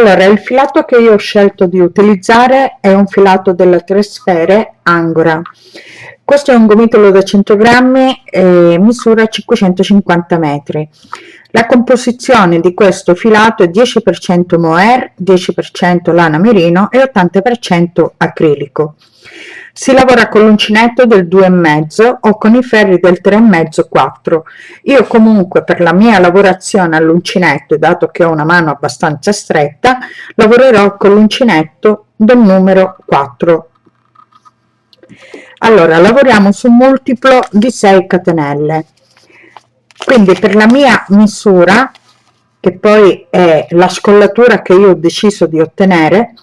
allora il filato che io ho scelto di utilizzare è un filato della tre sfere angora. Questo è un gomitolo da 100 grammi e misura 550 metri. La composizione di questo filato è 10% mohair 10% lana merino e 80% acrilico si lavora con l'uncinetto del 2,5 o con i ferri del 3,5 4 io comunque per la mia lavorazione all'uncinetto dato che ho una mano abbastanza stretta lavorerò con l'uncinetto del numero 4 allora lavoriamo su un multiplo di 6 catenelle. Quindi per la mia misura che poi è la scollatura che io ho deciso di ottenere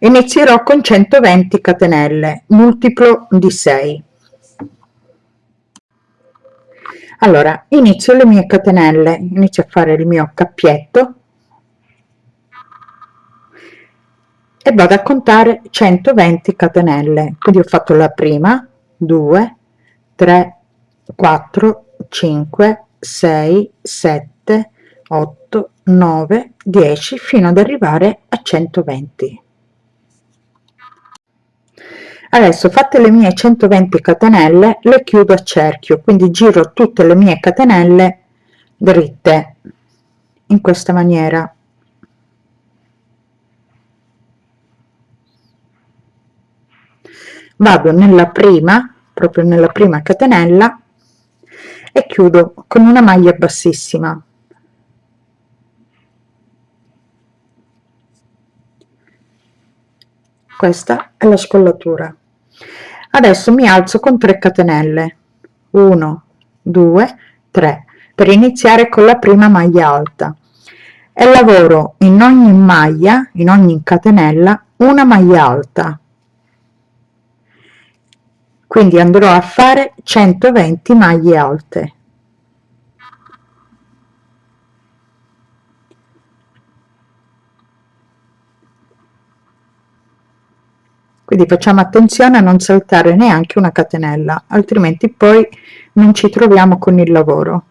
inizierò con 120 catenelle multiplo di 6 allora inizio le mie catenelle inizio a fare il mio cappietto e vado a contare 120 catenelle. Quindi ho fatto la prima 2 3 4 5 6 7 8 9 10 fino ad arrivare a 120 adesso fatte le mie 120 catenelle le chiudo a cerchio quindi giro tutte le mie catenelle dritte in questa maniera. Vado nella prima proprio nella prima catenella e chiudo con una maglia bassissima. Questa è la scollatura adesso mi alzo con 3 catenelle. 1 2 3 per iniziare con la prima maglia alta. E lavoro in ogni maglia in ogni catenella una maglia alta. Quindi andrò a fare 120 maglie alte quindi facciamo attenzione a non saltare neanche una catenella altrimenti poi non ci troviamo con il lavoro.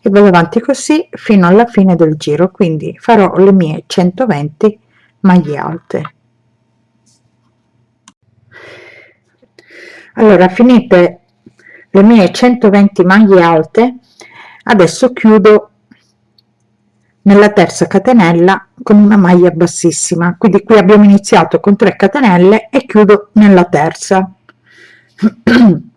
E vado avanti così fino alla fine del giro quindi farò le mie 120 maglie alte. Allora finite le mie 120 maglie alte adesso chiudo nella terza catenella con una maglia bassissima. Quindi qui abbiamo iniziato con 3 catenelle e chiudo nella terza.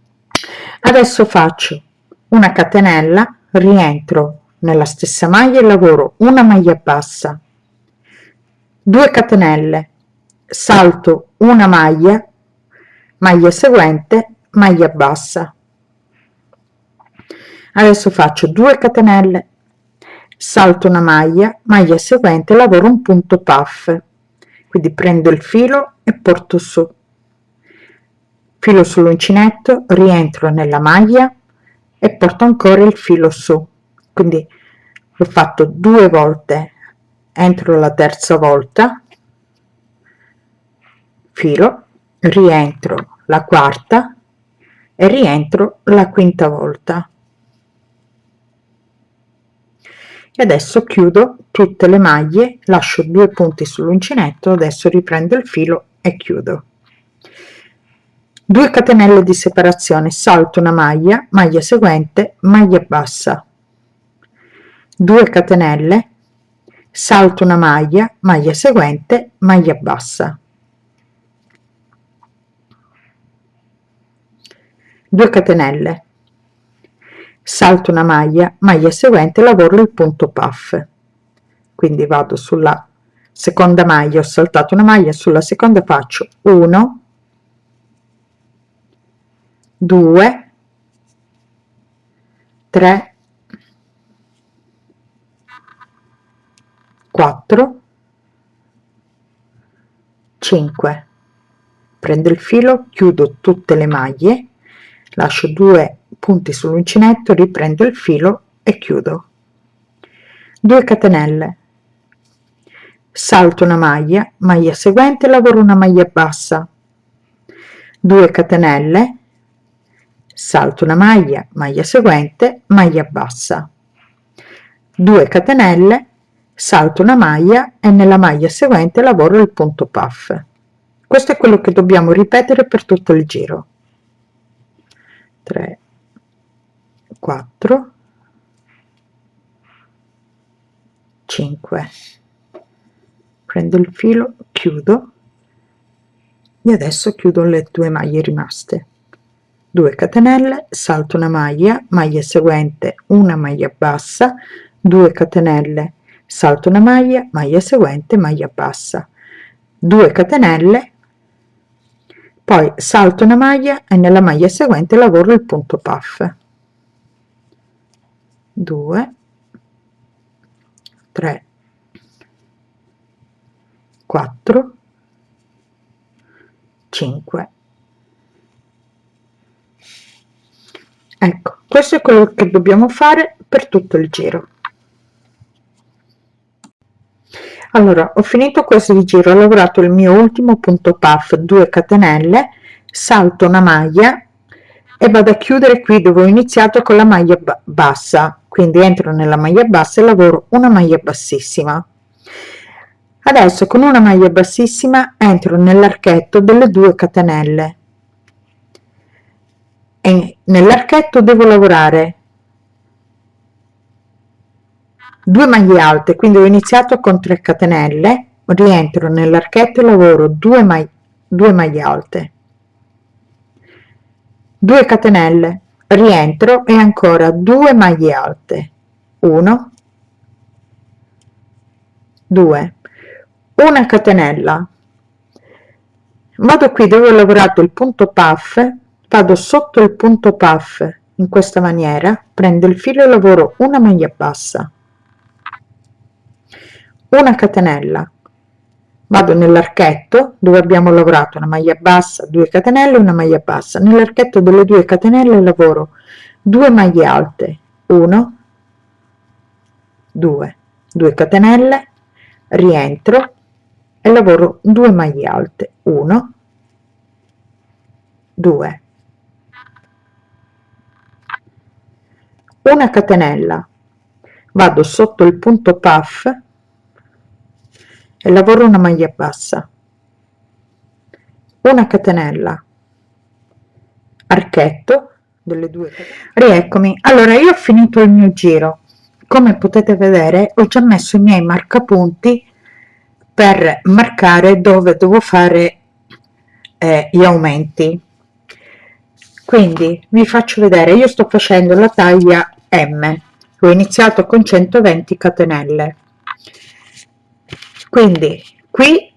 Adesso faccio una catenella rientro nella stessa maglia e lavoro una maglia bassa. 2 catenelle salto una maglia maglia seguente maglia bassa. Adesso faccio 2 catenelle salto una maglia maglia seguente lavoro un punto puff. Quindi prendo il filo e porto su. Filo sull'uncinetto rientro nella maglia e porto ancora il filo su. Quindi l'ho fatto due volte. Entro la terza volta filo rientro la quarta e rientro la quinta volta e adesso chiudo tutte le maglie lascio due punti sull'uncinetto adesso riprendo il filo e chiudo. 2 catenelle di separazione salto una maglia maglia seguente maglia bassa. 2 catenelle salto una maglia maglia seguente maglia bassa. 2 catenelle salto una maglia maglia seguente lavoro il punto puff. Quindi vado sulla seconda maglia ho saltato una maglia sulla seconda faccio 1 2 3 4 5 prendo il filo chiudo tutte le maglie lascio due punti sull'uncinetto riprendo il filo e chiudo. 2 catenelle. Salto una maglia maglia seguente lavoro una maglia bassa. 2 catenelle. Salto una maglia maglia seguente maglia bassa. 2 catenelle. Salto una maglia e nella maglia seguente lavoro il punto puff. Questo è quello che dobbiamo ripetere per tutto il giro. 3 4 5 prendo il filo chiudo. E adesso chiudo le due maglie rimaste. 2 catenelle salto una maglia maglia seguente una maglia bassa 2 catenelle salto una maglia maglia seguente maglia bassa. 2 catenelle poi salto una maglia e nella maglia seguente lavoro il punto puff 2 3 4 5 ecco questo è quello che dobbiamo fare per tutto il giro. Allora ho finito questo giro ho lavorato il mio ultimo punto puff 2 catenelle salto una maglia e vado a chiudere qui dove ho iniziato con la maglia bassa quindi entro nella maglia bassa e lavoro una maglia bassissima. Adesso con una maglia bassissima entro nell'archetto delle 2 catenelle. E nell'archetto devo lavorare 2 maglie alte quindi ho iniziato con 3 catenelle rientro nell'archetto e lavoro 2 maglie 2 maglie alte. 2 catenelle rientro e ancora 2 maglie alte. 1 2 una catenella. Vado qui dove ho lavorato il punto puff vado sotto il punto puff in questa maniera prendo il filo e lavoro una maglia bassa. Una catenella vado nell'archetto dove abbiamo lavorato una maglia bassa 2 catenelle una maglia bassa. Nell'archetto delle 2 catenelle lavoro 2 maglie alte 1 2 2 catenelle rientro e lavoro 2 maglie alte 1 2 una catenella vado sotto il punto puff lavoro una maglia bassa. Una catenella. Archetto delle due rieccomi. Allora io ho finito il mio giro. Come potete vedere ho già messo i miei marcapunti per marcare dove devo fare eh, gli aumenti. Quindi vi faccio vedere. Io sto facendo la taglia m. Ho iniziato con 120 catenelle quindi qui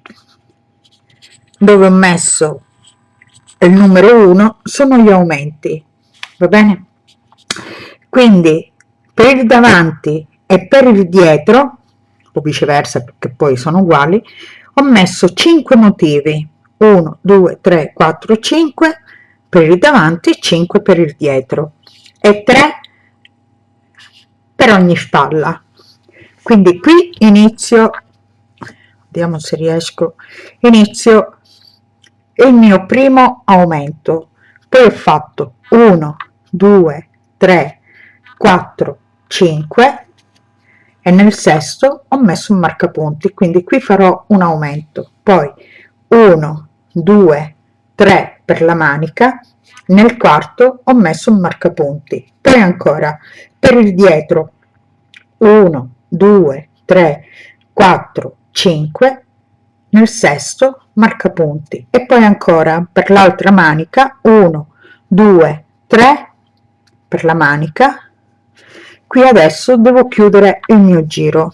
dove ho messo il numero 1 sono gli aumenti va bene? Quindi per il davanti e per il dietro o viceversa perché poi sono uguali ho messo 5 motivi. 1 2 3 4 5 per il davanti e 5 per il dietro e 3 per ogni spalla. Quindi qui inizio vediamo se riesco. Inizio. Il mio primo aumento. Poi ho fatto 1 2 3 4 5 e nel sesto ho messo un marcapunti quindi qui farò un aumento. Poi 1 2 3 per la manica. Nel quarto ho messo un marcapunti. Poi ancora per il dietro. 1 2 3 4 5 nel sesto marcapunti. E poi ancora per l'altra manica 1 2 3 per la manica. Qui adesso devo chiudere il mio giro.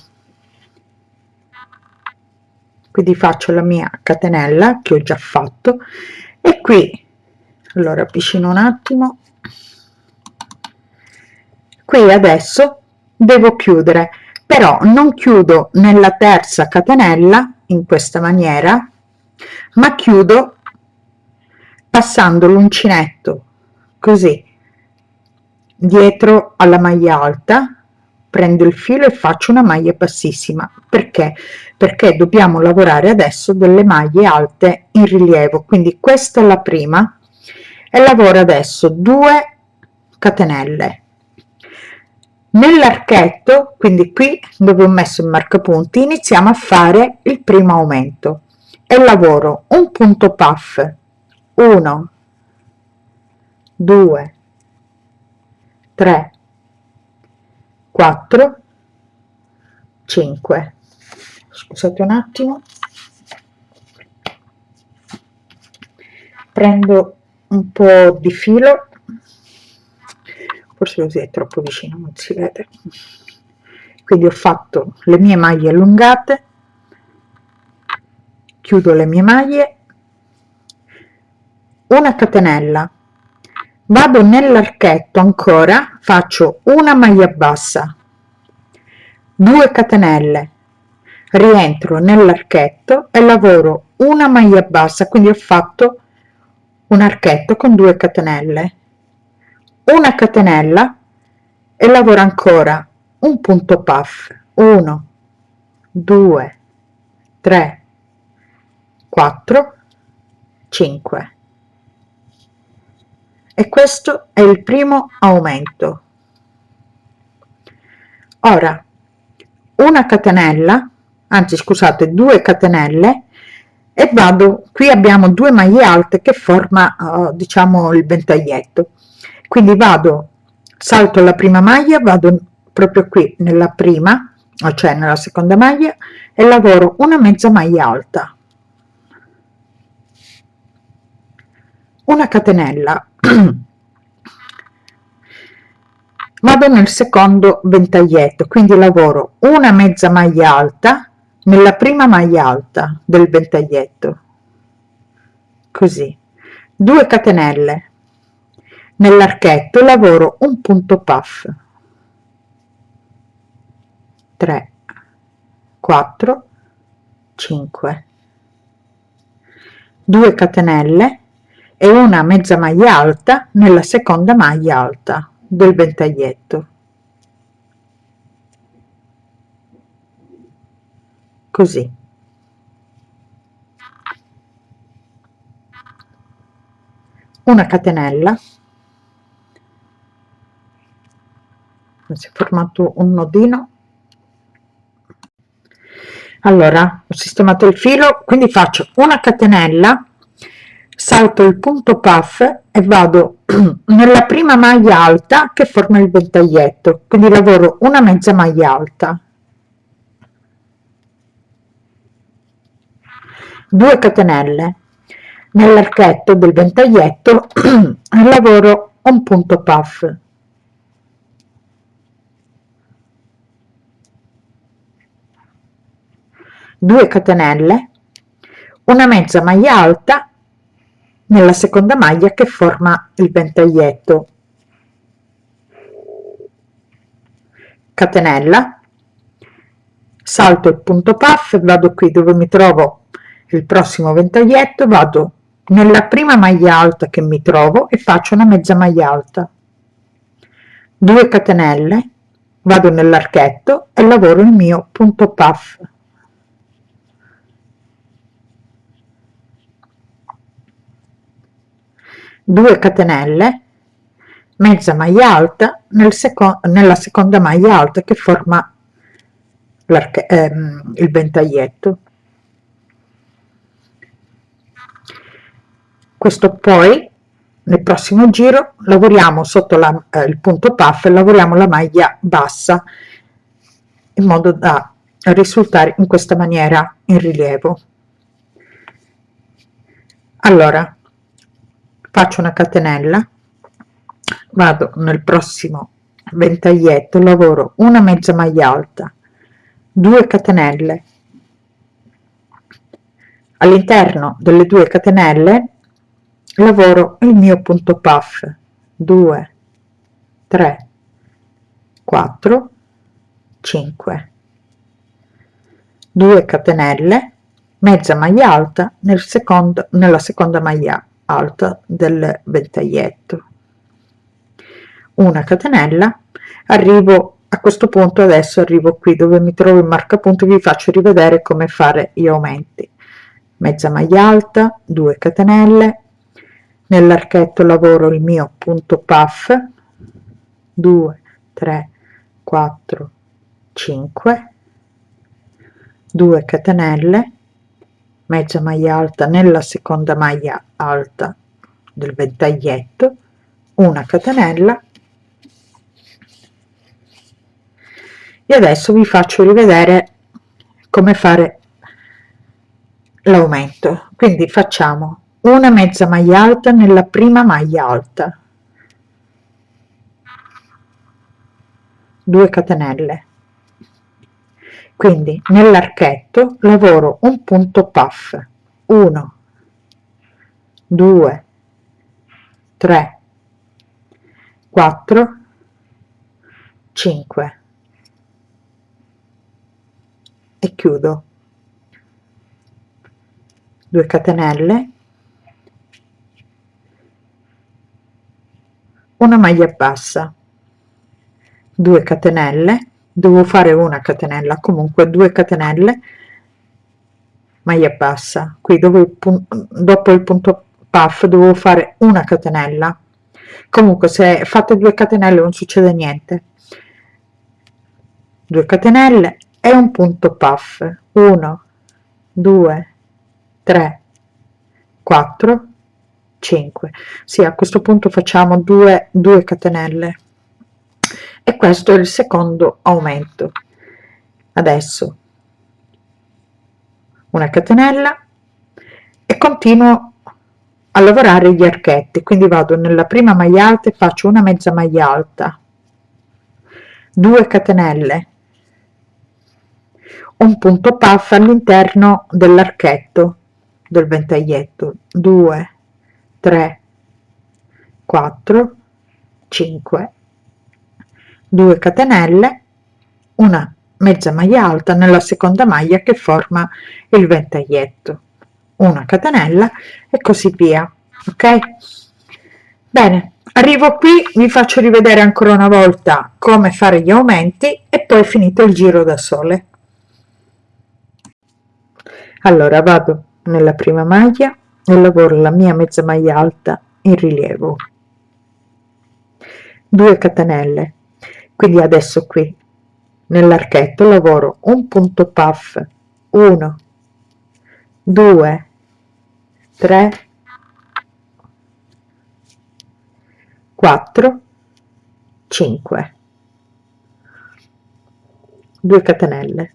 Quindi faccio la mia catenella che ho già fatto. E qui allora avvicino un attimo. Qui adesso devo chiudere però non chiudo nella terza catenella in questa maniera ma chiudo passando l'uncinetto così dietro alla maglia alta prendo il filo e faccio una maglia bassissima. Perché? Perché dobbiamo lavorare adesso delle maglie alte in rilievo. Quindi questa è la prima e lavoro adesso 2 catenelle nell'archetto quindi qui dove ho messo il marcapunti iniziamo a fare il primo aumento. E lavoro un punto puff. 1 2 3 4 5 scusate un attimo. Prendo un po di filo forse così è troppo vicino non si vede. Quindi ho fatto le mie maglie allungate chiudo le mie maglie una catenella vado nell'archetto ancora faccio una maglia bassa 2 catenelle rientro nell'archetto e lavoro una maglia bassa quindi ho fatto un archetto con 2 catenelle una catenella e lavoro ancora un punto puff. 1 2 3 4 5 e questo è il primo aumento. Ora una catenella anzi scusate due catenelle e vado qui abbiamo due maglie alte che forma uh, diciamo il ventaglietto quindi vado salto la prima maglia vado proprio qui nella prima cioè nella seconda maglia e lavoro una mezza maglia alta. Una catenella. Vado nel secondo ventaglietto quindi lavoro una mezza maglia alta nella prima maglia alta del ventaglietto. Così. 2 catenelle nell'archetto lavoro un punto puff. 3 4 5 2 catenelle e una mezza maglia alta nella seconda maglia alta del ventaglietto. Così. Una catenella si è formato un nodino. Allora ho sistemato il filo quindi faccio una catenella salto il punto puff e vado nella prima maglia alta che forma il ventaglietto quindi lavoro una mezza maglia alta. 2 catenelle. Nell'archetto del ventaglietto lavoro un punto puff due catenelle una mezza maglia alta nella seconda maglia che forma il ventaglietto. Catenella salto il punto puff vado qui dove mi trovo il prossimo ventaglietto vado nella prima maglia alta che mi trovo e faccio una mezza maglia alta. 2 catenelle vado nell'archetto e lavoro il mio punto puff Due catenelle mezza maglia alta nel seco nella seconda maglia alta che forma ehm, il ventaglietto. Questo poi nel prossimo giro lavoriamo sotto la, eh, il punto puff lavoriamo la maglia bassa in modo da risultare in questa maniera in rilievo. Allora faccio una catenella vado nel prossimo ventaglietto lavoro una mezza maglia alta 2 catenelle. All'interno delle due catenelle lavoro il mio punto puff 2 3 4 5 2 catenelle mezza maglia alta nel secondo nella seconda maglia alta del ventaglietto. Una catenella. Arrivo a questo punto adesso arrivo qui dove mi trovo il marcapunto vi faccio rivedere come fare gli aumenti. Mezza maglia alta 2 catenelle. Nell'archetto lavoro il mio punto puff. 2 3 4 5 2 catenelle mezza maglia alta nella seconda maglia alta del ventaglietto una catenella. E adesso vi faccio rivedere come fare l'aumento. Quindi facciamo una mezza maglia alta nella prima maglia alta. 2 catenelle quindi nell'archetto lavoro un punto puff. 1 2 3 4 5 e chiudo. 2 catenelle. Una maglia bassa. 2 catenelle devo fare una catenella comunque 2 catenelle maglia bassa. Qui dove il dopo il punto puff devo fare una catenella. Comunque se fate 2 catenelle non succede niente. 2 catenelle e un punto puff. 1 2 3 4 5 sì a questo punto facciamo 2 2 catenelle e questo è il secondo aumento. Adesso una catenella e continuo a lavorare gli archetti quindi vado nella prima maglia alta e faccio una mezza maglia alta. 2 catenelle un punto puff all'interno dell'archetto del ventaglietto. 2 3 4 5 2 catenelle una mezza maglia alta nella seconda maglia che forma il ventaglietto una catenella e così via ok? Bene arrivo qui vi faccio rivedere ancora una volta come fare gli aumenti e poi finito il giro da sole. Allora vado nella prima maglia e lavoro la mia mezza maglia alta in rilievo. 2 catenelle quindi adesso qui nell'archetto lavoro un punto puff 1 2 3 4 5 2 catenelle.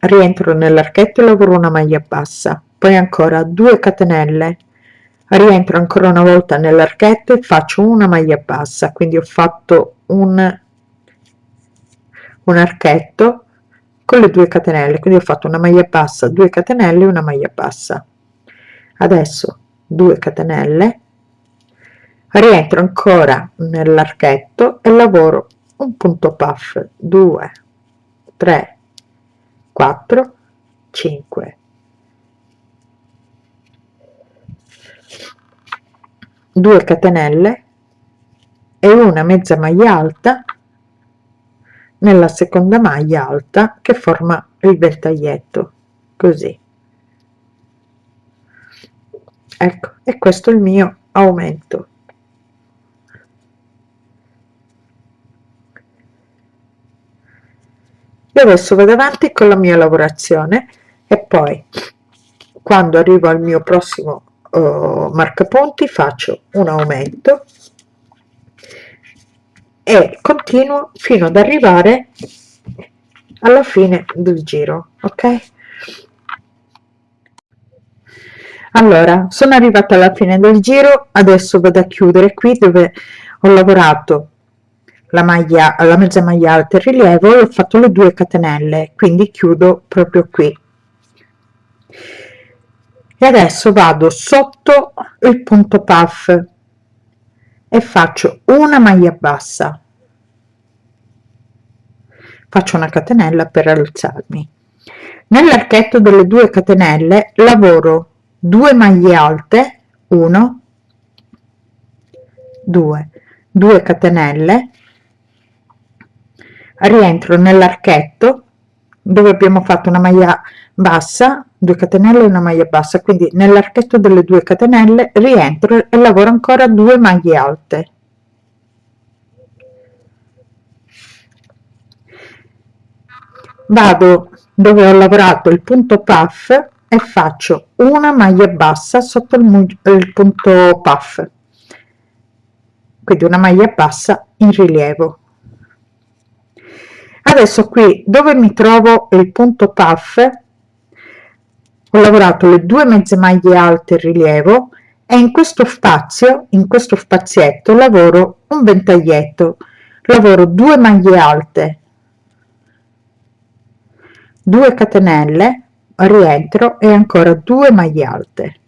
Rientro nell'archetto e lavoro una maglia bassa. Poi ancora 2 catenelle rientro ancora una volta nell'archetto e faccio una maglia bassa. Quindi ho fatto un un archetto con le due catenelle. Quindi ho fatto una maglia bassa 2 catenelle una maglia bassa. Adesso 2 catenelle. Rientro ancora nell'archetto e lavoro un punto puff. 2 3 4 5 2 catenelle e una mezza maglia alta nella seconda maglia alta che forma il ventaglietto così. Ecco e questo è il mio aumento. E adesso vado avanti con la mia lavorazione e poi quando arrivo al mio prossimo uh, marcapunti faccio un aumento e continuo fino ad arrivare alla fine del giro ok? Allora sono arrivata alla fine del giro adesso vado a chiudere qui dove ho lavorato la maglia alla mezza maglia alta in rilievo e ho fatto le due catenelle quindi chiudo proprio qui e adesso vado sotto il punto puff e faccio una maglia bassa. Faccio una catenella per alzarmi. Nell'archetto delle due catenelle lavoro 2 maglie alte 1 2 2 catenelle. Rientro nell'archetto dove abbiamo fatto una maglia bassa 2 catenelle e una maglia bassa. Quindi nell'archetto delle 2 catenelle rientro e lavoro ancora 2 maglie alte. Vado dove ho lavorato il punto puff e faccio una maglia bassa sotto il, il punto puff. Quindi una maglia bassa in rilievo adesso qui dove mi trovo? Il punto puff. Ho lavorato le due mezze maglie alte in rilievo e in questo spazio in questo spazietto lavoro un ventaglietto. Lavoro 2 maglie alte 2 catenelle rientro e ancora 2 maglie alte.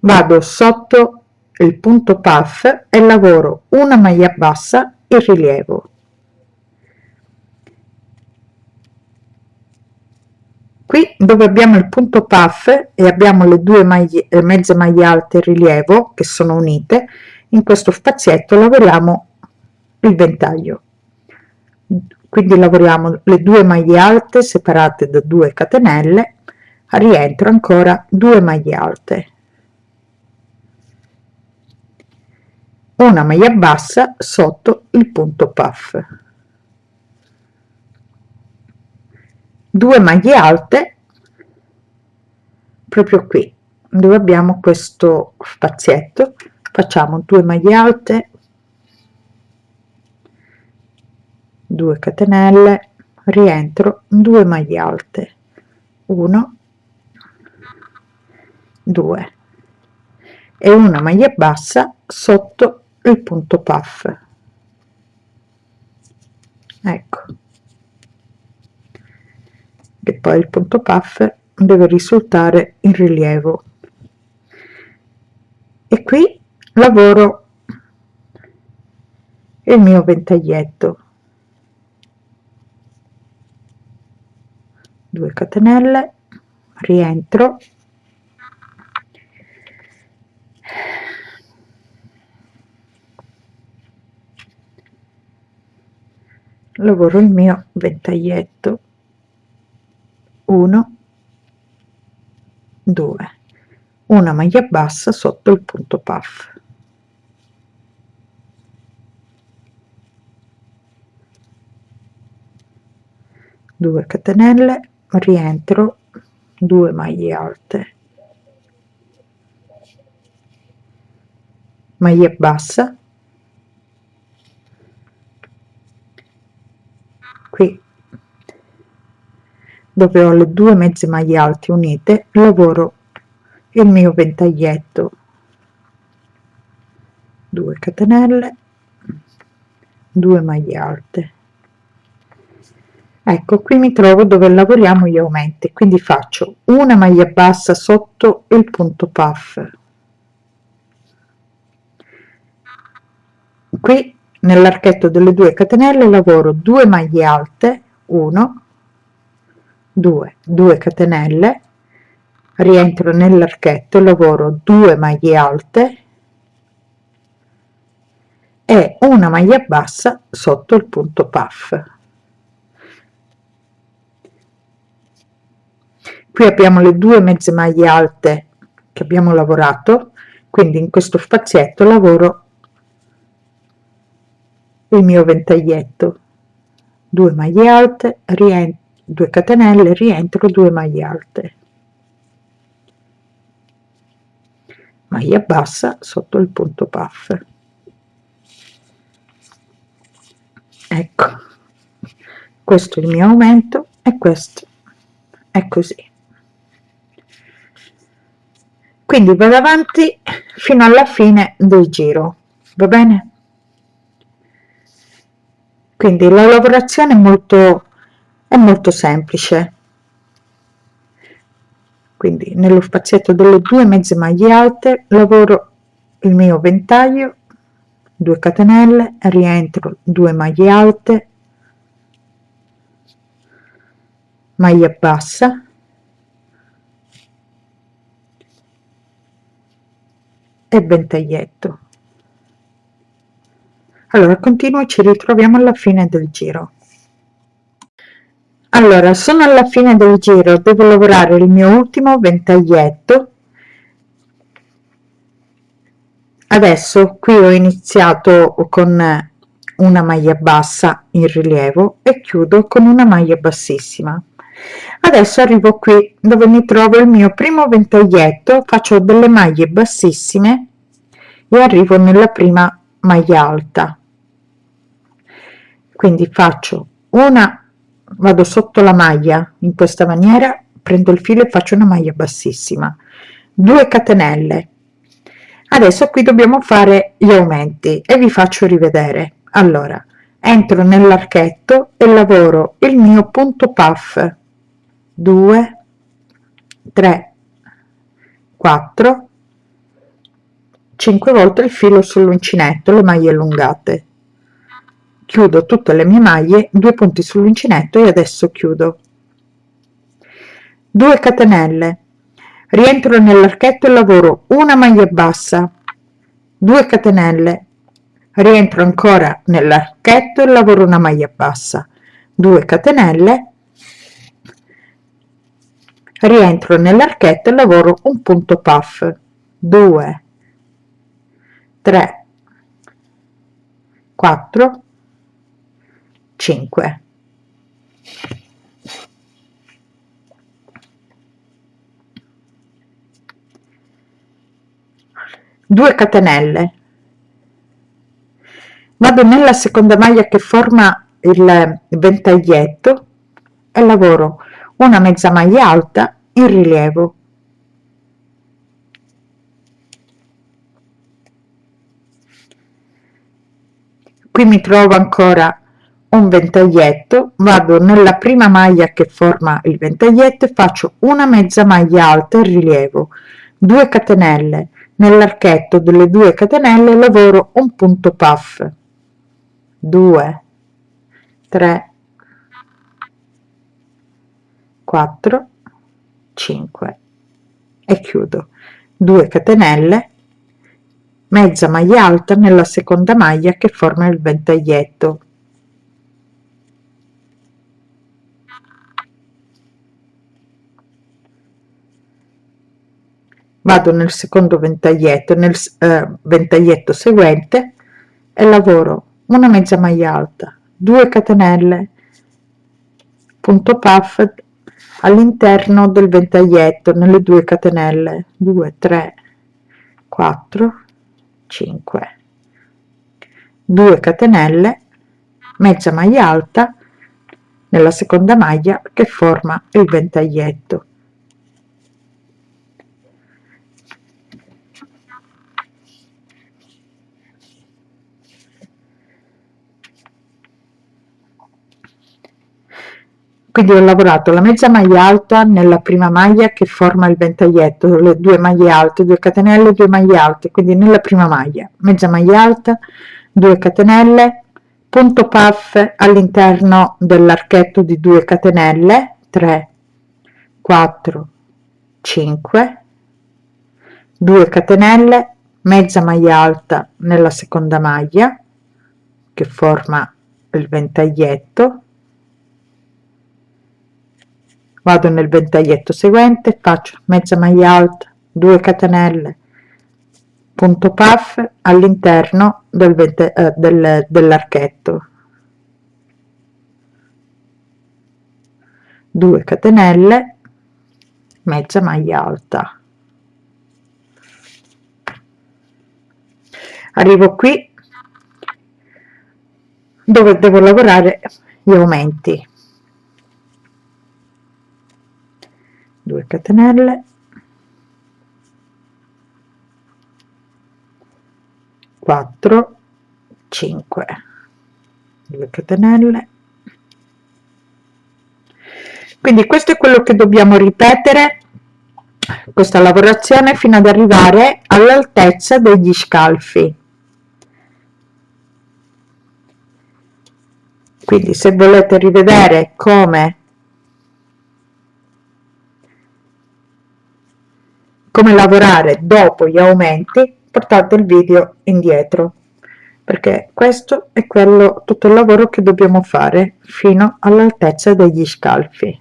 Vado sotto il punto puff e lavoro una maglia bassa in rilievo. Qui dove abbiamo il punto puff e abbiamo le due maglie mezze maglie alte in rilievo che sono unite in questo spazietto lavoriamo il ventaglio. Quindi lavoriamo le due maglie alte separate da 2 catenelle a rientro ancora 2 maglie alte una maglia bassa sotto il punto puff. 2 maglie alte proprio qui dove abbiamo questo spazietto. Facciamo 2 maglie alte 2 catenelle rientro 2 maglie alte. 1 2 e una maglia bassa sotto il punto puff. Ecco. E poi il punto puff deve risultare in rilievo. E qui lavoro il mio ventaglietto. 2 catenelle rientro lavoro il mio ventaglietto 1 2 una maglia bassa sotto il punto puff. Due catenelle rientro. 2 maglie alte. Maglia bassa qui. Dove ho le due mezze maglie alte unite lavoro il mio ventaglietto. 2 catenelle 2 maglie alte. Ecco qui mi trovo dove lavoriamo gli aumenti quindi faccio una maglia bassa sotto il punto puff. Qui nell'archetto delle 2 catenelle lavoro 2 maglie alte 1 2 2 catenelle rientro nell'archetto lavoro 2 maglie alte e una maglia bassa sotto il punto puff. Qui abbiamo le due mezze maglie alte che abbiamo lavorato quindi in questo spazietto lavoro il mio ventaglietto. 2 maglie alte rientro 2 catenelle rientro 2 maglie alte. Maglia bassa sotto il punto puff. Ecco. Questo è il mio aumento e questo è così. Quindi vado avanti fino alla fine del giro va bene quindi la lavorazione è molto è molto semplice. Quindi nello spazietto delle due mezze maglie alte lavoro il mio ventaglio 2 catenelle rientro 2 maglie alte maglia bassa e ventaglietto allora continuo e ci ritroviamo alla fine del giro. Allora sono alla fine del giro devo lavorare il mio ultimo ventaglietto. Adesso qui ho iniziato con una maglia bassa in rilievo e chiudo con una maglia bassissima. Adesso arrivo qui dove mi trovo il mio primo ventaglietto faccio delle maglie bassissime e arrivo nella prima maglia alta quindi faccio una vado sotto la maglia in questa maniera prendo il filo e faccio una maglia bassissima. 2 catenelle. Adesso qui dobbiamo fare gli aumenti e vi faccio rivedere. Allora entro nell'archetto e lavoro il mio punto puff. 2 3 4 5 volte il filo sull'uncinetto le maglie allungate chiudo tutte le mie maglie due punti sull'uncinetto e adesso chiudo. 2 catenelle. Rientro nell'archetto e lavoro una maglia bassa. 2 catenelle. Rientro ancora nell'archetto e lavoro una maglia bassa. 2 catenelle. Rientro nell'archetto e lavoro un punto puff. 2 3 4 5 2 catenelle. Vado nella seconda maglia che forma il ventaglietto e lavoro. Una mezza maglia alta in rilievo. Qui mi trovo ancora un ventaglietto vado nella prima maglia che forma il ventaglietto e faccio una mezza maglia alta in rilievo 2 catenelle. Nell'archetto delle 2 catenelle lavoro un punto puff. 2 3 4 5 e chiudo. 2 catenelle. Mezza maglia alta nella seconda maglia che forma il ventaglietto vado nel secondo ventaglietto nel eh, ventaglietto seguente e lavoro una mezza maglia alta 2 catenelle punto puff all'interno del ventaglietto nelle due catenelle 2 3 4 5 2 catenelle mezza maglia alta nella seconda maglia che forma il ventaglietto quindi ho lavorato la mezza maglia alta nella prima maglia che forma il ventaglietto le due maglie alte 2 catenelle 2 maglie alte quindi nella prima maglia. Mezza maglia alta 2 catenelle punto puff all'interno dell'archetto di 2 catenelle 3 4 5 2 catenelle mezza maglia alta nella seconda maglia che forma il ventaglietto vado nel ventaglietto seguente faccio mezza maglia alta 2 catenelle punto puff all'interno del, eh, del, dell'archetto. 2 catenelle mezza maglia alta. Arrivo qui dove devo lavorare gli aumenti 2 catenelle. 4 5 2 catenelle. Quindi questo è quello che dobbiamo ripetere questa lavorazione fino ad arrivare all'altezza degli scalfi. Quindi se volete rivedere come come lavorare dopo gli aumenti portate il video indietro perché questo è quello tutto il lavoro che dobbiamo fare fino all'altezza degli scalfi.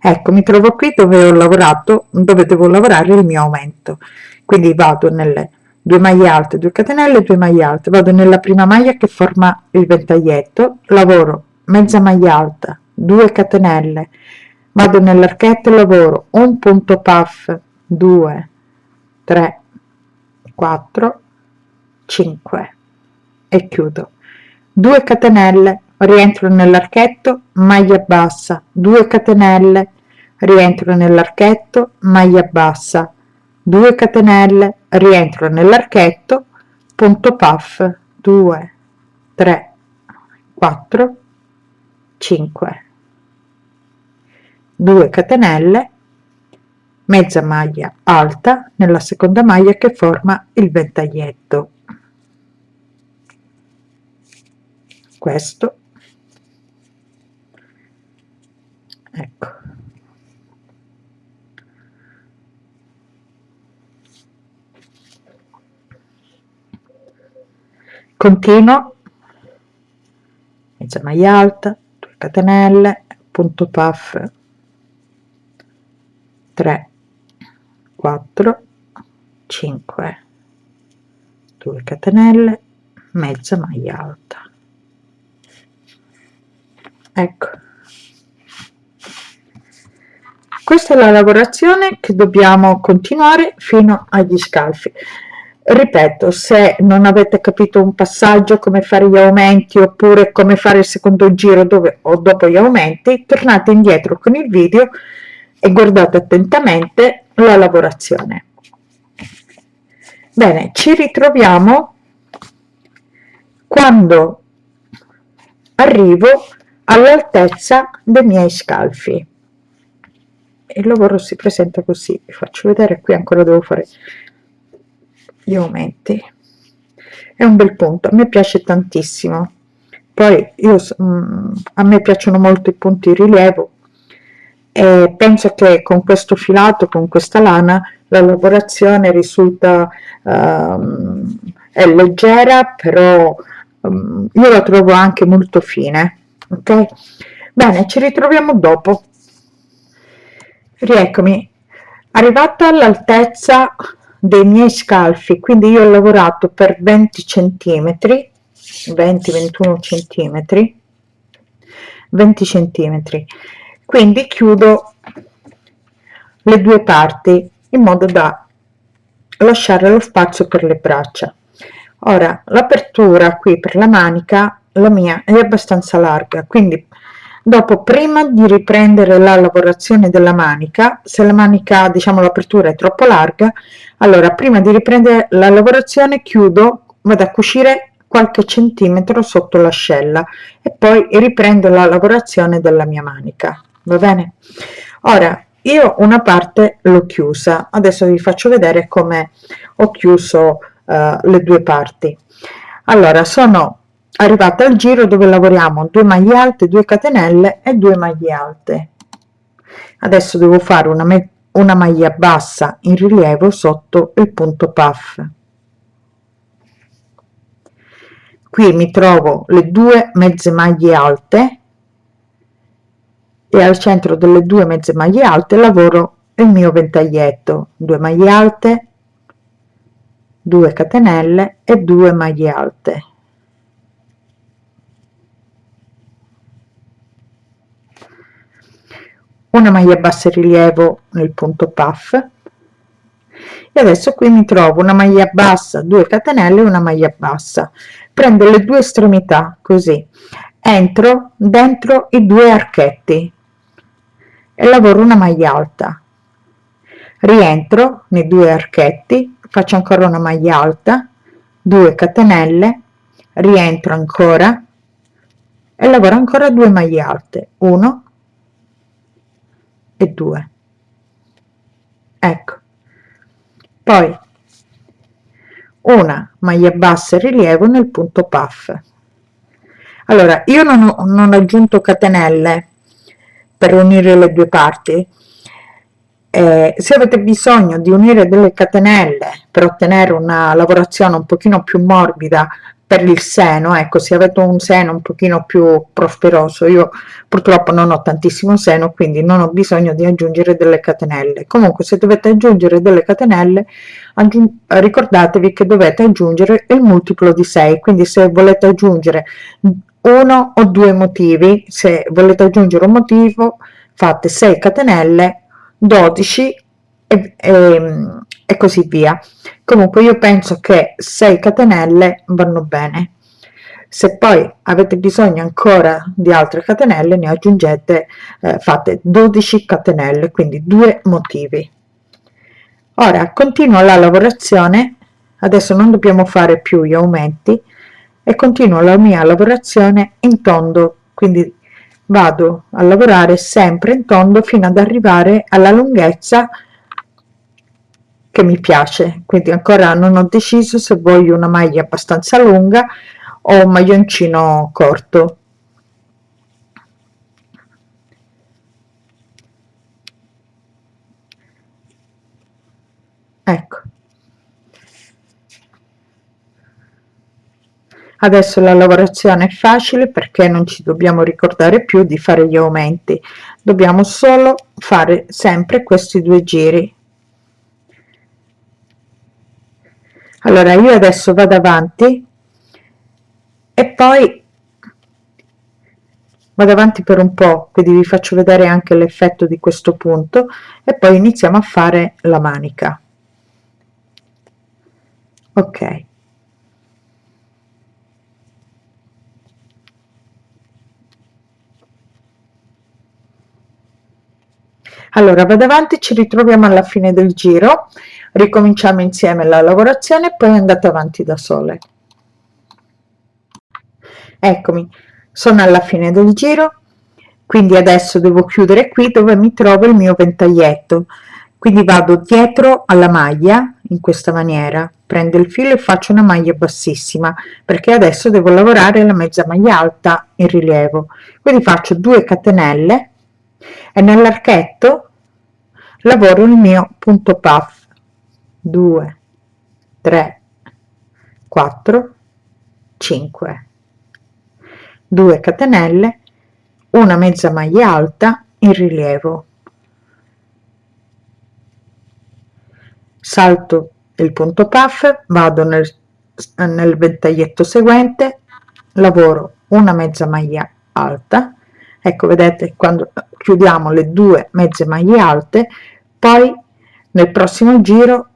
Ecco mi trovo qui dove ho lavorato dove devo lavorare il mio aumento. Quindi vado nelle 2 maglie alte 2 catenelle 2 maglie alte. Vado nella prima maglia che forma il ventaglietto lavoro mezza maglia alta 2 catenelle vado nell'archetto e lavoro. Un punto puff 2 3 4 5 e chiudo. 2 catenelle rientro nell'archetto maglia bassa. 2 catenelle rientro nell'archetto maglia bassa. 2 catenelle rientro nell'archetto punto puff 2 3 4 5 2 catenelle mezza maglia alta nella seconda maglia che forma il ventaglietto. Questo. Ecco. Continuo. Mezza maglia alta 2 catenelle punto puff 3 4 5 2 catenelle mezza maglia alta. Ecco. Questa è la lavorazione che dobbiamo continuare fino agli scalfi. Ripeto se non avete capito un passaggio come fare gli aumenti oppure come fare il secondo giro dove o dopo gli aumenti tornate indietro con il video e guardate attentamente la lavorazione. Bene ci ritroviamo quando arrivo all'altezza dei miei scalfi. Il lavoro si presenta così vi faccio vedere qui ancora devo fare gli aumenti. È un bel punto a me piace tantissimo. Poi io mm, a me piacciono molto i punti rilievo e penso che con questo filato con questa lana la lavorazione risulta um, leggera però um, io la trovo anche molto fine ok? Bene ci ritroviamo dopo. Rieccomi. Arrivata all'altezza dei miei scalfi quindi io ho lavorato per 20 centimetri 20 21 centimetri 20 centimetri quindi chiudo le due parti in modo da lasciare lo spazio per le braccia. Ora l'apertura qui per la manica la mia è abbastanza larga quindi dopo prima di riprendere la lavorazione della manica se la manica diciamo l'apertura è troppo larga allora prima di riprendere la lavorazione chiudo vado a cucire qualche centimetro sotto l'ascella e poi riprendo la lavorazione della mia manica va bene? Ora io una parte l'ho chiusa. Adesso vi faccio vedere come ho chiuso uh, le due parti. Allora sono arrivata al giro dove lavoriamo 2 maglie alte 2 catenelle e 2 maglie alte. Adesso devo fare una, una maglia bassa in rilievo sotto il punto puff. Qui mi trovo le due mezze maglie alte e al centro delle due mezze maglie alte lavoro il mio ventaglietto. 2 maglie alte 2 catenelle e 2 maglie alte. Una maglia bassa in rilievo nel punto puff. E adesso qui mi trovo una maglia bassa 2 catenelle una maglia bassa. Prendo le due estremità così. Entro dentro i due archetti e lavoro una maglia alta. Rientro nei due archetti faccio ancora una maglia alta 2 catenelle rientro ancora e lavoro ancora 2 maglie alte 1 e 2 ecco. Poi una maglia bassa e rilievo nel punto puff. Allora io non ho, non ho aggiunto catenelle per unire le due parti? Eh, se avete bisogno di unire delle catenelle per ottenere una lavorazione un pochino più morbida per il seno ecco se avete un seno un pochino più prosperoso io purtroppo non ho tantissimo seno quindi non ho bisogno di aggiungere delle catenelle. Comunque se dovete aggiungere delle catenelle ricordatevi che dovete aggiungere il multiplo di 6 quindi se volete aggiungere uno o due motivi. Se volete aggiungere un motivo fate 6 catenelle 12 e, e, e così via. Comunque io penso che 6 catenelle vanno bene. Se poi avete bisogno ancora di altre catenelle ne aggiungete eh, fate 12 catenelle quindi due motivi. Ora continuo la lavorazione. Adesso non dobbiamo fare più gli aumenti e continuo la mia lavorazione in tondo quindi vado a lavorare sempre in tondo fino ad arrivare alla lunghezza che mi piace. Quindi ancora non ho deciso se voglio una maglia abbastanza lunga o un maglioncino corto. Ecco adesso la lavorazione è facile perché non ci dobbiamo ricordare più di fare gli aumenti. Dobbiamo solo fare sempre questi due giri. Allora io adesso vado avanti e poi vado avanti per un po quindi vi faccio vedere anche l'effetto di questo punto e poi iniziamo a fare la manica. Ok allora vado avanti ci ritroviamo alla fine del giro ricominciamo insieme la lavorazione e poi andate avanti da sole. Eccomi sono alla fine del giro quindi adesso devo chiudere qui dove mi trovo il mio ventaglietto. Quindi vado dietro alla maglia in questa maniera prendo il filo e faccio una maglia bassissima perché adesso devo lavorare la mezza maglia alta in rilievo. Quindi faccio 2 catenelle e nell'archetto lavoro il mio punto puff. 2 3 4 5 2 catenelle una mezza maglia alta in rilievo. Salto il punto puff vado nel, nel ventaglietto seguente lavoro una mezza maglia alta ecco vedete quando chiudiamo le due mezze maglie alte poi nel prossimo giro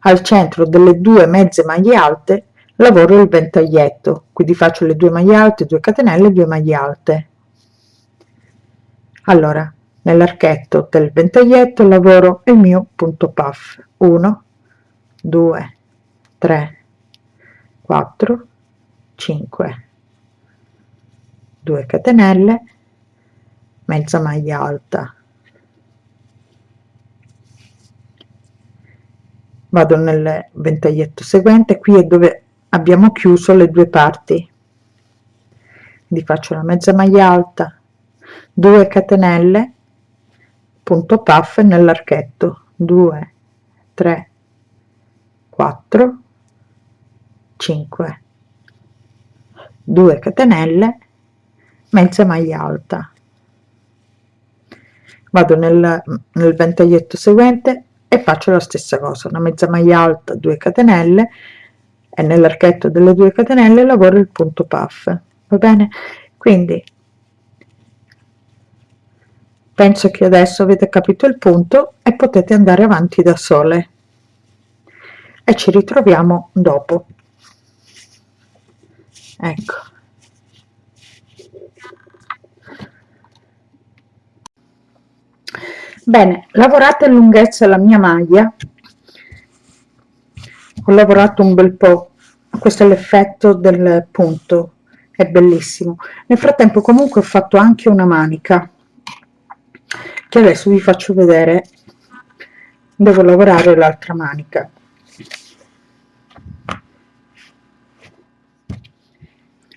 al centro delle due mezze maglie alte lavoro il ventaglietto. Quindi faccio le due maglie alte 2 catenelle 2 maglie alte. Allora nell'archetto del ventaglietto lavoro il mio punto puff. 1 2 3 4 5 2 catenelle mezza maglia alta. Vado nel ventaglietto seguente qui è dove abbiamo chiuso le due parti. Quindi faccio la mezza maglia alta 2 catenelle punto puff nell'archetto 2 3 4 5 2 catenelle mezza maglia alta vado nel, nel ventaglietto seguente e faccio la stessa cosa una mezza maglia alta 2 catenelle e nell'archetto delle 2 catenelle lavoro il punto puff va bene? Quindi penso che adesso avete capito il punto e potete andare avanti da sole. E ci ritroviamo dopo. Ecco bene lavorate in lunghezza la mia maglia. Ho lavorato un bel po. Questo è l'effetto del punto. È bellissimo. Nel frattempo comunque ho fatto anche una manica che adesso vi faccio vedere. Devo lavorare l'altra manica.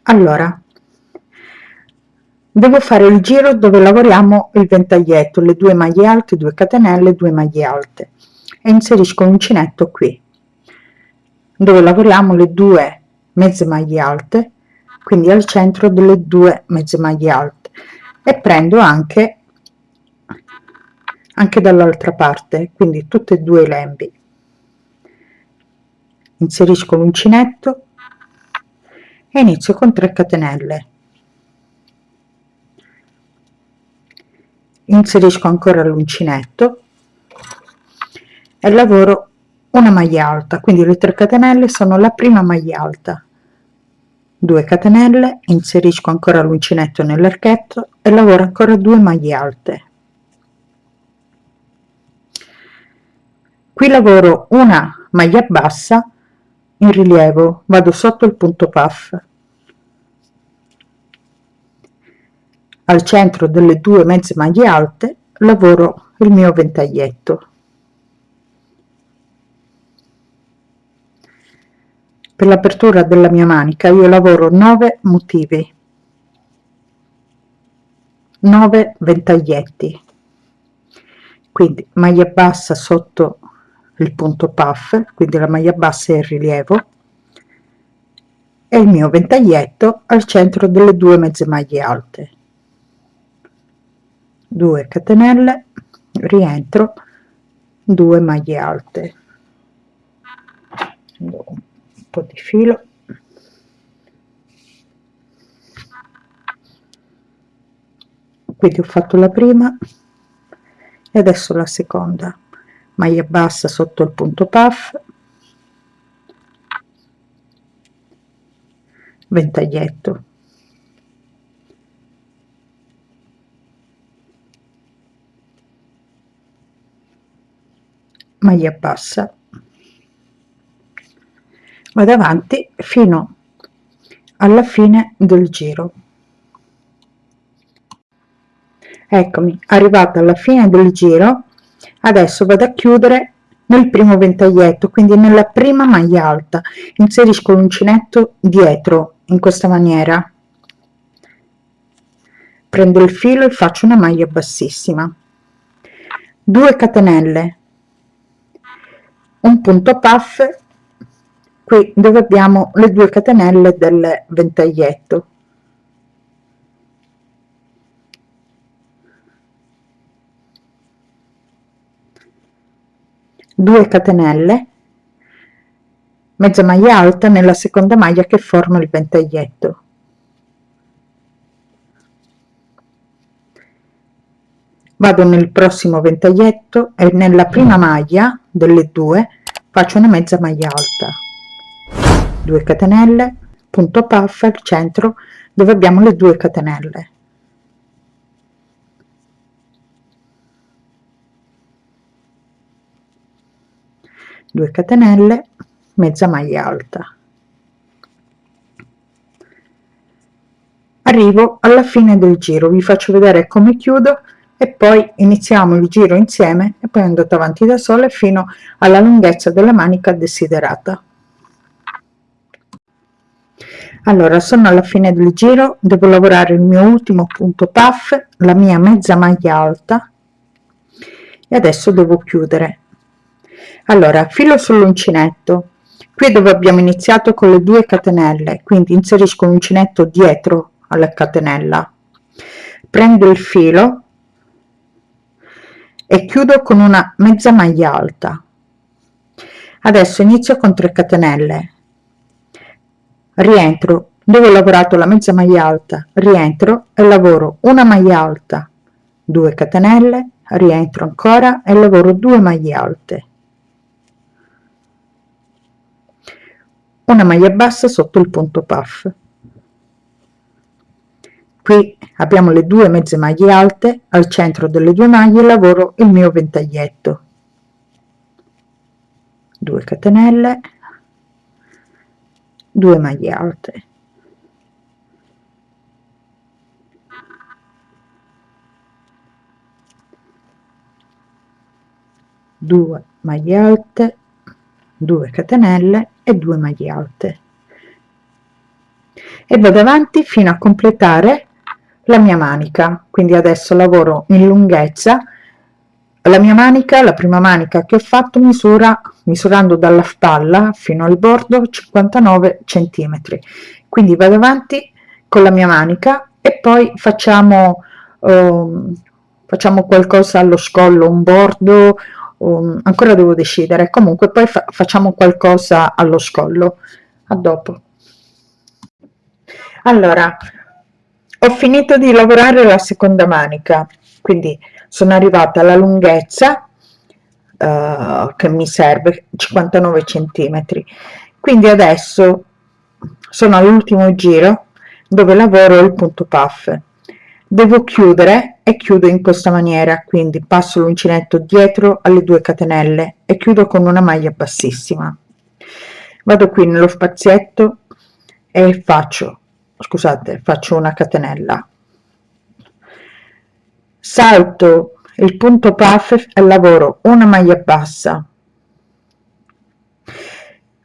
Allora devo fare il giro dove lavoriamo il ventaglietto le due maglie alte 2 catenelle 2 maglie alte. E inserisco l'uncinetto qui dove lavoriamo le due mezze maglie alte quindi al centro delle due mezze maglie alte. E prendo anche anche dall'altra parte quindi tutte e due i lembi. Inserisco l'uncinetto e inizio con 3 catenelle inserisco ancora l'uncinetto. E lavoro una maglia alta quindi le 3 catenelle sono la prima maglia alta. 2 catenelle inserisco ancora l'uncinetto nell'archetto e lavoro ancora 2 maglie alte. Qui lavoro una maglia bassa in rilievo vado sotto il punto puff al centro delle due mezze maglie alte lavoro il mio ventaglietto. Per l'apertura della mia manica io lavoro 9 motivi. 9 ventaglietti. Quindi maglia bassa sotto il punto puff quindi la maglia bassa è il rilievo e il mio ventaglietto al centro delle due mezze maglie alte 2 catenelle rientro 2 maglie alte. Un po di filo. Quindi ho fatto la prima e adesso la seconda. Maglia bassa sotto il punto puff. Ventaglietto maglia bassa vado avanti fino alla fine del giro. Eccomi arrivata alla fine del giro adesso vado a chiudere nel primo ventaglietto quindi nella prima maglia alta. Inserisco l'uncinetto dietro in questa maniera. Prendo il filo e faccio una maglia bassissima. 2 catenelle un punto puff. Qui dove abbiamo le due catenelle del ventaglietto 2 catenelle mezza maglia alta nella seconda maglia che forma il ventaglietto vado nel prossimo ventaglietto e nella prima maglia delle due faccio una mezza maglia alta. 2 catenelle punto puff al centro dove abbiamo le due catenelle. 2 catenelle mezza maglia alta. Arrivo alla fine del giro vi faccio vedere come chiudo e poi iniziamo il giro insieme e poi andate avanti da sole fino alla lunghezza della manica desiderata. Allora sono alla fine del giro devo lavorare il mio ultimo punto puff la mia mezza maglia alta e adesso devo chiudere. Allora filo sull'uncinetto. Qui dove abbiamo iniziato con le due catenelle quindi inserisco l'uncinetto dietro alla catenella. Prendo il filo e chiudo con una mezza maglia alta. Adesso inizio con 3 catenelle. Rientro. Dove ho lavorato la mezza maglia alta? Rientro e lavoro una maglia alta 2 catenelle rientro ancora e lavoro 2 maglie alte. Una maglia bassa sotto il punto puff qui abbiamo le due mezze maglie alte al centro delle due maglie lavoro il mio ventaglietto. 2 catenelle 2 maglie alte. Due maglie alte 2 catenelle e 2 maglie alte. E vado avanti fino a completare la mia manica. Quindi adesso lavoro in lunghezza. La mia manica la prima manica che ho fatto misura misurando dalla spalla fino al bordo 59 centimetri. Quindi vado avanti con la mia manica e poi facciamo um, facciamo qualcosa allo scollo un bordo um, ancora devo decidere. Comunque poi fa facciamo qualcosa allo scollo. A dopo. Allora ho finito di lavorare la seconda manica quindi sono arrivata alla lunghezza uh, che mi serve 59 centimetri. Quindi adesso sono all'ultimo giro dove lavoro il punto puff. Devo chiudere e chiudo in questa maniera quindi passo l'uncinetto dietro alle due catenelle e chiudo con una maglia bassissima. Vado qui nello spazietto e faccio scusate faccio una catenella. Salto il punto puff e lavoro una maglia bassa.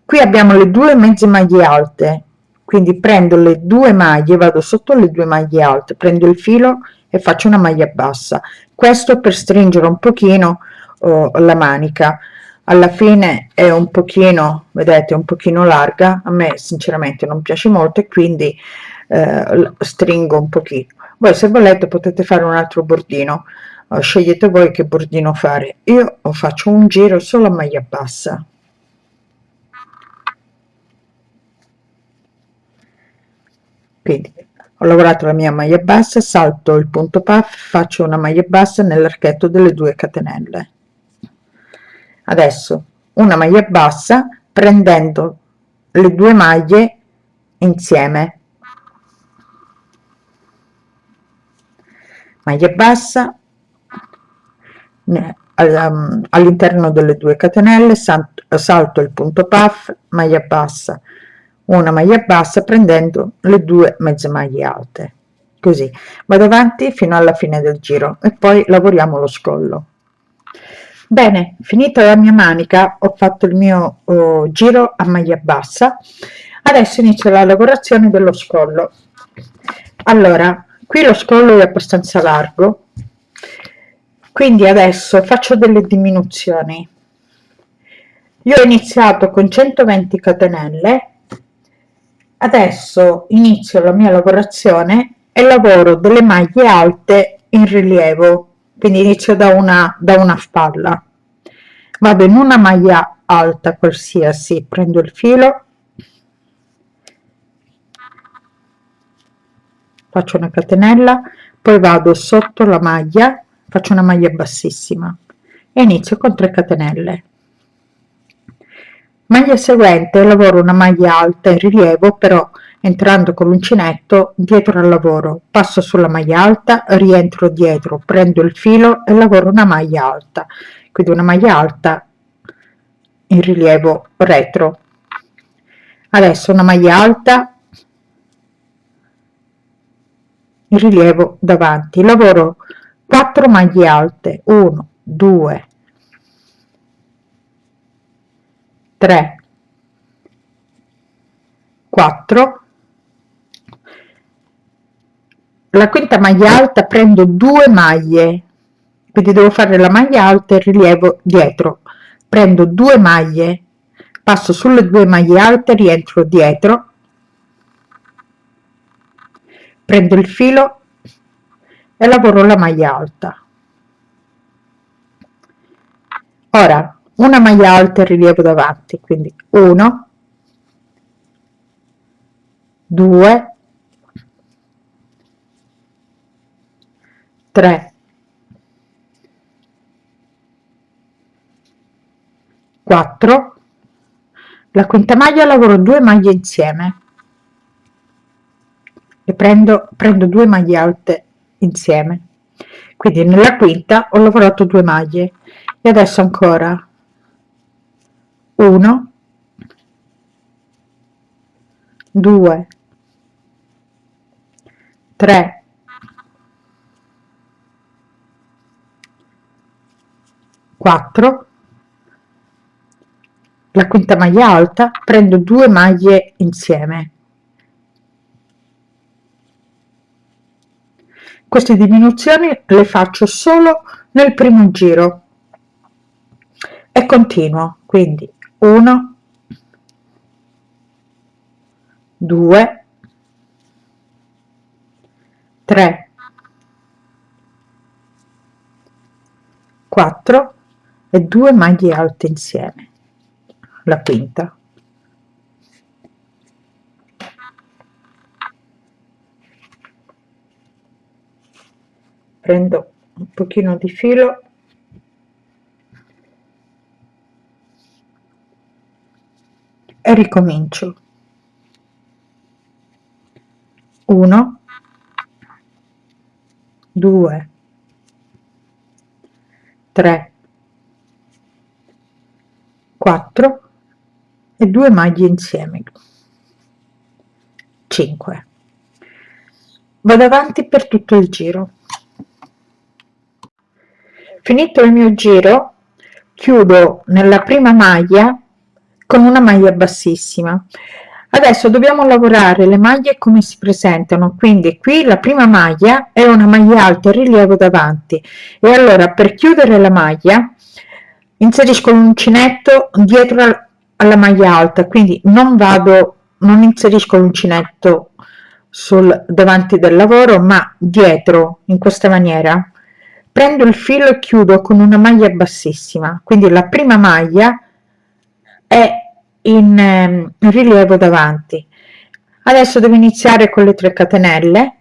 Qui abbiamo le due mezze maglie alte quindi prendo le due maglie vado sotto le due maglie alte prendo il filo e faccio una maglia bassa. Questo per stringere un pochino oh, la manica alla fine è un pochino vedete un pochino larga a me sinceramente non piace molto e quindi eh, stringo un pochino. Voi se volete potete fare un altro bordino uh, scegliete voi che bordino fare. Io faccio un giro solo a maglia bassa quindi ho lavorato la mia maglia bassa salto il punto puff faccio una maglia bassa nell'archetto delle due catenelle adesso una maglia bassa prendendo le due maglie insieme. Maglia bassa um, all'interno delle due catenelle salto il punto puff maglia bassa. Una maglia bassa prendendo le due mezze maglie alte. Così. Vado avanti fino alla fine del giro e poi lavoriamo lo scollo bene finita la mia manica ho fatto il mio oh, giro a maglia bassa. Adesso inizio la lavorazione dello scollo. Allora qui lo scollo è abbastanza largo quindi adesso faccio delle diminuzioni. Io ho iniziato con 120 catenelle adesso inizio la mia lavorazione e lavoro delle maglie alte in rilievo quindi inizio da una da una spalla. Vado in una maglia alta qualsiasi. Prendo il filo. Faccio una catenella. Poi vado sotto la maglia. Faccio una maglia bassissima. E inizio con 3 catenelle. Maglia seguente lavoro una maglia alta in rilievo però entrando con l'uncinetto dietro al lavoro passo sulla maglia alta rientro dietro prendo il filo e lavoro una maglia alta. Quindi una maglia alta in rilievo retro. Adesso una maglia alta in rilievo davanti. Lavoro 4 maglie alte. 1 2 3 4 la quinta maglia alta prendo due maglie. Quindi devo fare la maglia alta e rilievo dietro. Prendo due maglie passo sulle due maglie alte rientro dietro. Prendo il filo e lavoro la maglia alta. Ora una maglia alta e rilievo davanti. Quindi 1 2 3 4 la quinta maglia lavoro due maglie insieme. E prendo prendo due maglie alte insieme. Quindi nella quinta ho lavorato due maglie. E adesso ancora 1 2 3 4 la quinta maglia alta prendo due maglie insieme. Queste diminuzioni le faccio solo nel primo giro. E continuo quindi 1 2 3 4 e 2 maglie alte insieme. La quinta. Prendo un pochino di filo. E ricomincio. 1 2 3 4 e 2 maglie insieme. 5 vado avanti per tutto il giro. Finito il mio giro chiudo nella prima maglia con una maglia bassissima. Adesso dobbiamo lavorare le maglie come si presentano. Quindi qui la prima maglia è una maglia alta rilievo davanti. E allora per chiudere la maglia inserisco l'uncinetto dietro alla maglia alta quindi non vado non inserisco l'uncinetto sul davanti del lavoro ma dietro in questa maniera. Prendo il filo e chiudo con una maglia bassissima. Quindi la prima maglia è in, ehm, rilievo davanti. Adesso devo iniziare con le 3 catenelle.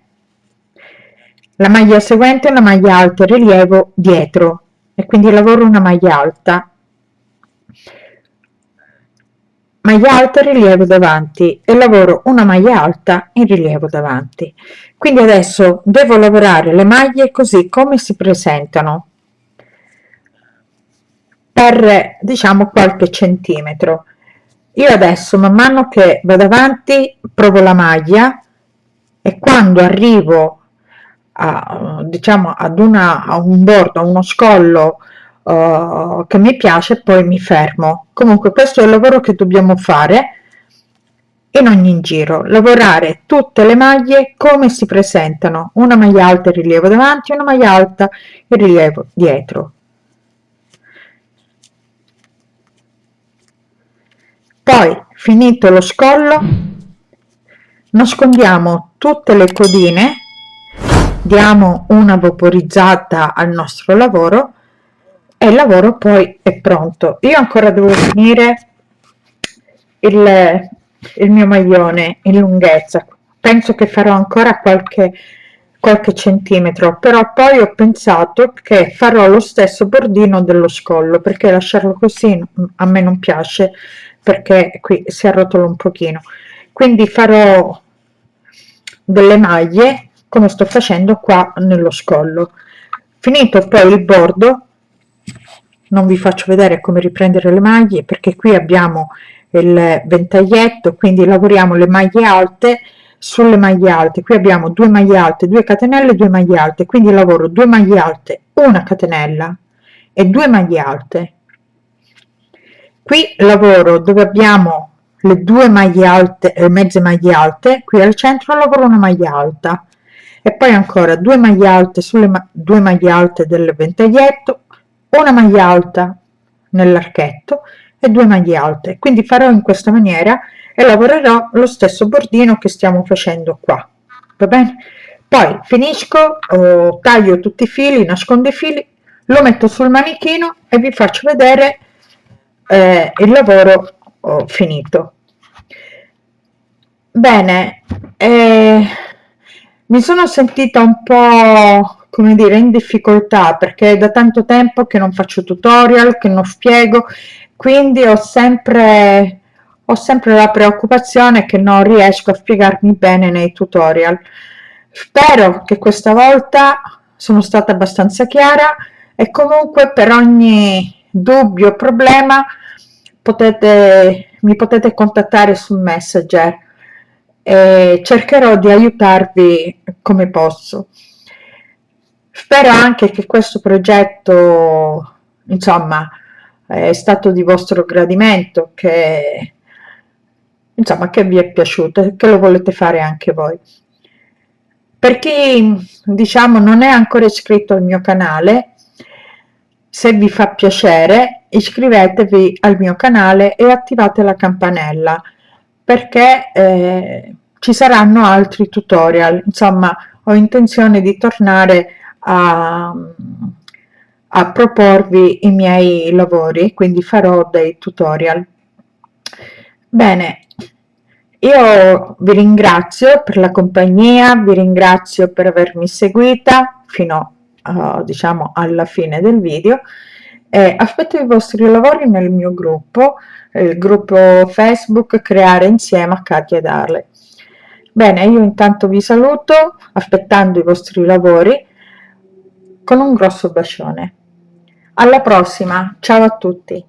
La maglia seguente è una maglia alta rilievo dietro e quindi lavoro una maglia alta. Maglia alta rilievo davanti. E lavoro una maglia alta in rilievo davanti. Quindi adesso devo lavorare le maglie così come si presentano. Per diciamo qualche centimetro. Io adesso man mano che vado avanti provo la maglia. E quando arrivo a diciamo ad una a un bordo a uno scollo uh, che mi piace poi mi fermo. Comunque questo è il lavoro che dobbiamo fare in ogni giro. Lavorare tutte le maglie come si presentano. Una maglia alta in rilievo davanti una maglia alta in rilievo dietro. Poi finito lo scollo nascondiamo tutte le codine diamo una vaporizzata al nostro lavoro e il lavoro poi è pronto. Io ancora devo finire il, il mio maglione in lunghezza. Penso che farò ancora qualche qualche centimetro però poi ho pensato che farò lo stesso bordino dello scollo perché lasciarlo così a me non piace perché qui si arrotola un pochino. Quindi farò delle maglie come sto facendo qua nello scollo. Finito poi il bordo non vi faccio vedere come riprendere le maglie perché qui abbiamo il ventaglietto quindi lavoriamo le maglie alte sulle maglie alte. Qui abbiamo due maglie alte 2 catenelle 2 maglie alte. Quindi lavoro 2 maglie alte una catenella e 2 maglie alte. Qui lavoro dove abbiamo le due maglie alte e mezze maglie alte. Qui al centro lavoro una maglia alta e poi ancora due maglie alte sulle ma due maglie alte del ventaglietto una maglia alta nell'archetto e due maglie alte. Quindi farò in questa maniera e lavorerò lo stesso bordino che stiamo facendo qua. Va bene? Poi finisco oh, taglio tutti i fili nascondo i fili lo metto sul manichino e vi faccio vedere eh, il lavoro oh, finito. Bene eh, mi sono sentita un po' come dire in difficoltà perché è da tanto tempo che non faccio tutorial che non spiego quindi ho sempre ho sempre la preoccupazione che non riesco a spiegarmi bene nei tutorial. Spero che questa volta sono stata abbastanza chiara e comunque per ogni dubbio o problema potete mi potete contattare su messenger e cercherò di aiutarvi come posso. Spero anche che questo progetto insomma è stato di vostro gradimento che insomma che vi è piaciuto e che lo volete fare anche voi. Per chi diciamo non è ancora iscritto al mio canale se vi fa piacere iscrivetevi al mio canale e attivate la campanella perché eh, ci saranno altri tutorial. Insomma ho intenzione di tornare a, a proporvi i miei lavori quindi farò dei tutorial. Bene io vi ringrazio per la compagnia vi ringrazio per avermi seguita fino uh, diciamo alla fine del video e aspetto i vostri lavori nel mio gruppo il gruppo facebook creare insieme a Katia ed Arle bene io intanto vi saluto aspettando i vostri lavori con un grosso bacione. Alla prossima ciao a tutti